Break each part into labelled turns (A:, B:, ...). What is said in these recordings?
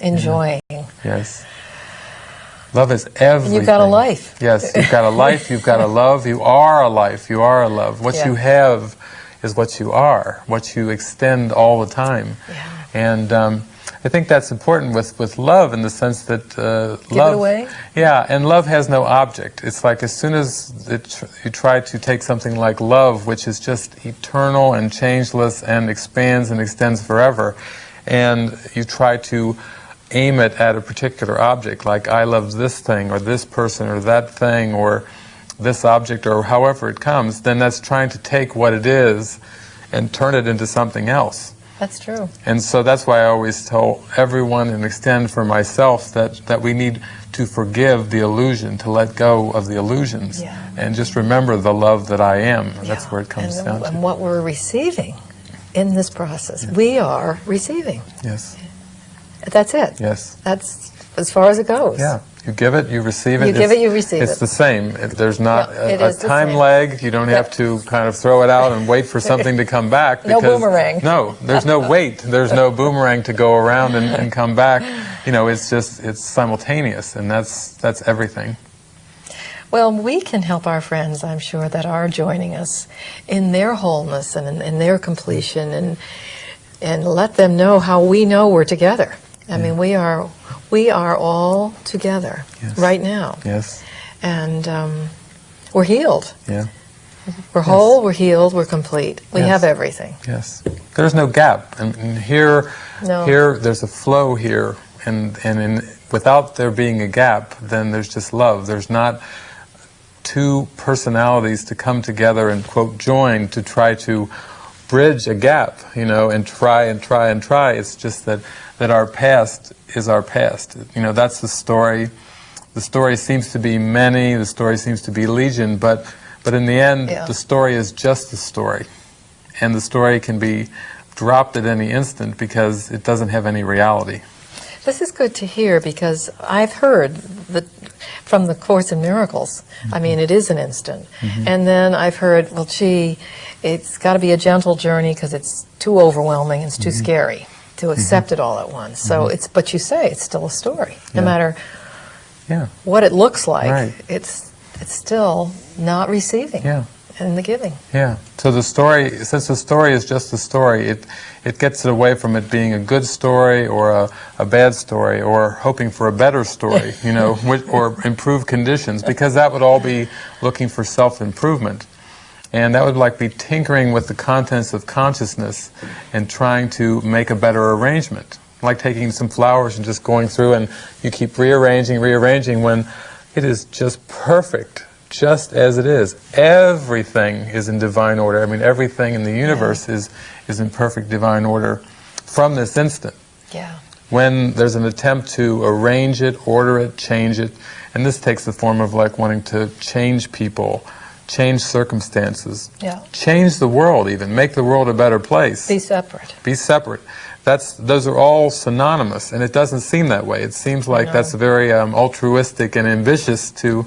A: Enjoying.
B: Yes. Love is everything.
A: You've got a life.
B: Yes, you've got a life, you've got a love, you are a life, you are a love. What
A: Yeah.
B: you have is what you are, what you extend all the time.
A: Yeah.
B: And um, I think that's important with, with love in the sense that uh,
A: Give it
B: love.
A: away?
B: Yeah, and love has no object. It's like as soon as it tr- you try to take something like love, which is just eternal and changeless and expands and extends forever, and you try to aim it at a particular object, like I love this thing or this person or that thing or this object or however it comes, then that's trying to take what it is and turn it into something else.
A: That's true.
B: And so that's why I always tell everyone and extend for myself that, that we need to forgive the illusion, to let go of the illusions,
A: Yeah.
B: and just remember the love that I am. That's where it comes
A: and,
B: down
A: And
B: to.
A: what we're receiving in this process. We are receiving.
B: Yes,
A: That's it.
B: yes.
A: That's as far as it goes.
B: Yeah, you give it, you receive it.
A: You give
B: It's-
A: it, you receive
B: It's
A: it.
B: the same. There's not a, a time lag. You don't have to kind of throw it out and wait for something to come back.
A: No
B: because-
A: boomerang.
B: No, there's no wait. There's no boomerang to go around and, and come back. You know, it's just it's simultaneous, and that's that's everything.
A: Well, we can help our friends, I'm sure, that are joining us in their wholeness and in, in their completion and and let them know how we know we're together. I mean, we are we are all together
B: Yes.
A: right now,
B: Yes.
A: and um, we're healed.
B: Yeah.
A: We're whole. We're healed. We're complete. We
B: Yes.
A: have everything.
B: Yes, there's no gap, and, and here,
A: No.
B: here, there's a flow here, and and in, without there being a gap, then there's just love. There's not two personalities to come together and quote join to try to bridge a gap, you know, and try and try and try. It's just that that our past is our past. You know, that's the story. The story seems to be many. The story seems to be legion, but but in the end,
A: Yeah.
B: the story is just the story and the story can be dropped at any instant because it doesn't have any reality.
A: This is good to hear because I've heard that from the Course in Miracles. I mean, it is an instant. Mm-hmm. And then I've heard, well, gee, it's got to be a gentle journey because it's too overwhelming, it's too mm-hmm. scary to mm-hmm. accept it all at once. So it's, but you say it's still a story, no
B: Yeah.
A: matter
B: Yeah,
A: what it looks like.
B: Right.
A: It's it's still not receiving
B: yeah,
A: and the giving.
B: yeah. So the story, since the story is just a story, it it gets it away from it being a good story or a, a bad story or hoping for a better story, you know, or improved conditions, because that would all be looking for self-improvement. And that would like be tinkering with the contents of consciousness and trying to make a better arrangement. Like taking some flowers and just going through and you keep rearranging, rearranging when it is just perfect, just as it is. Everything is in divine order. I mean, everything in the universe is, is in perfect divine order from this instant
A: Yeah.
B: when there's an attempt to arrange it, order it, change it, and this takes the form of like wanting to change people, change circumstances,
A: Yeah.
B: change the world even, make the world a better place,
A: Be separate.
B: be separate. That's, those are all synonymous, and it doesn't seem that way. It seems like
A: No.
B: that's very um, altruistic and ambitious to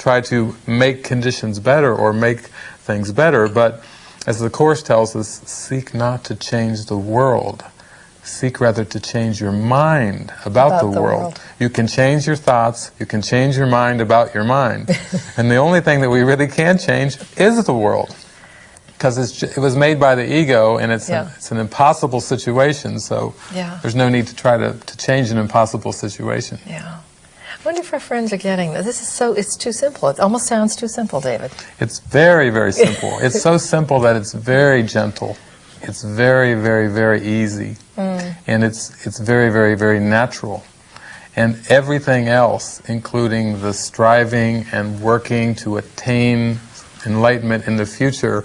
B: try to make conditions better or make things better, but as the Course tells us, seek not to change the world. Seek rather to change your mind about,
A: About
B: the,
A: the
B: world.
A: world.
B: You can change your thoughts, you can change your mind about your mind. and the only thing that we really can change is the world. Because it was made by the ego and it's,
A: Yeah.
B: an, it's an impossible situation, so
A: Yeah.
B: there's no need to try to, to change an impossible situation.
A: Yeah. I wonder if our friends are getting this. This is so, it's too simple. It almost sounds too simple, David.
B: It's very, very simple. it's so simple that it's very gentle. It's very, very, very easy. Mm. And it's, it's very, very, very natural. And everything else, including the striving and working to attain enlightenment in the future,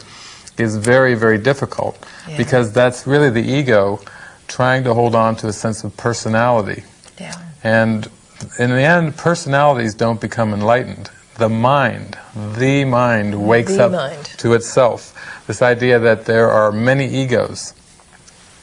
B: is very, very difficult.
A: Yeah.
B: Because that's really the ego trying to hold on to a sense of personality.
A: Yeah.
B: And in the end, personalities don't become enlightened. The mind, the mind wakes
A: The
B: up
A: mind.
B: to itself. This idea that there are many egos,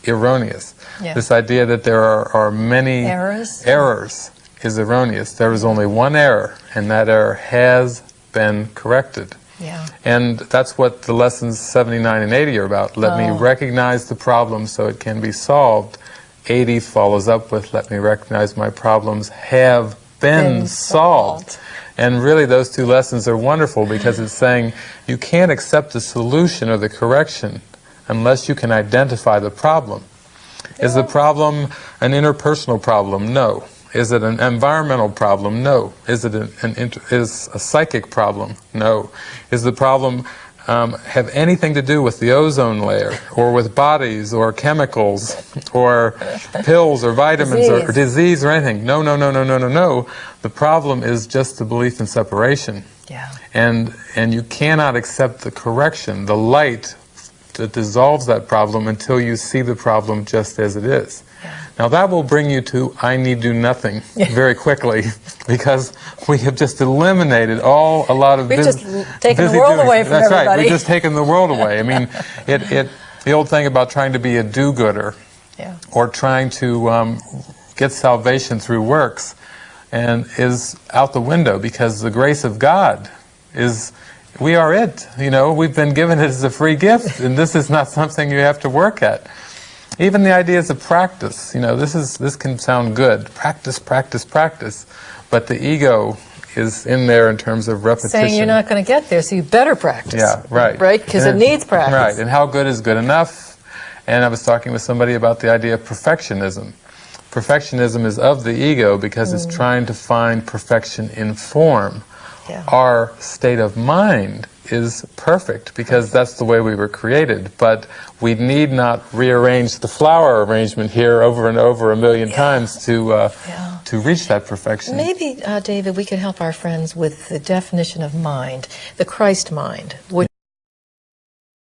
B: erroneous.
A: Yeah.
B: This idea that there are, are many
A: Errors?
B: errors is erroneous. There is only one error, and that error has been corrected.
A: Yeah.
B: And that's what the lessons 79 and 80 are about. Let me
A: Oh.
B: recognize the problem so it can be solved 80 follows up with, let me recognize my problems have been,
A: Been
B: solved.
A: solved.
B: And really, those two lessons are wonderful because it's saying you can't accept the solution or the correction unless you can identify the problem. Is the problem an interpersonal problem? No. Is it an environmental problem? No. Is it an, an inter, is a psychic problem? No. Is the problem um, have anything to do with the ozone layer, or with bodies, or chemicals, or pills, or vitamins, or, or
A: Disease.
B: disease, or anything? No, no, no, no, no, no, no. The problem is just the belief in separation
A: Yeah.
B: and and you cannot accept the correction, the light that dissolves that problem until you see the problem just as it is. Now that will bring you to I need do nothing very quickly because we have just eliminated all a lot of
A: We've just taken the world
B: doings.
A: away from
B: That's right. We've just taken the world away. I mean, it, it the old thing about trying to be a do-gooder
A: Yeah.
B: or trying to um, get salvation through works and is out the window because the grace of God is we are it you know we've been given it as a free gift and this is not something you have to work at even the ideas of practice you know this is this can sound good practice practice practice but the ego is in there in terms of repetition
A: Saying you're not going to get there, so you better practice.
B: yeah, right.
A: Right? Because it needs practice.
B: Right, and how good is good enough? And I was talking with somebody about the idea of perfectionism. Perfectionism is of the ego because it's mm. trying to find perfection in form.
A: Yeah.
B: Our state of mind is perfect because that's the way we were created, but we need not rearrange the flower arrangement here over and over a million times to uh,
A: Yeah.
B: to reach that perfection.
A: Maybe, uh, David, we could help our friends with the definition of mind, the Christ mind, which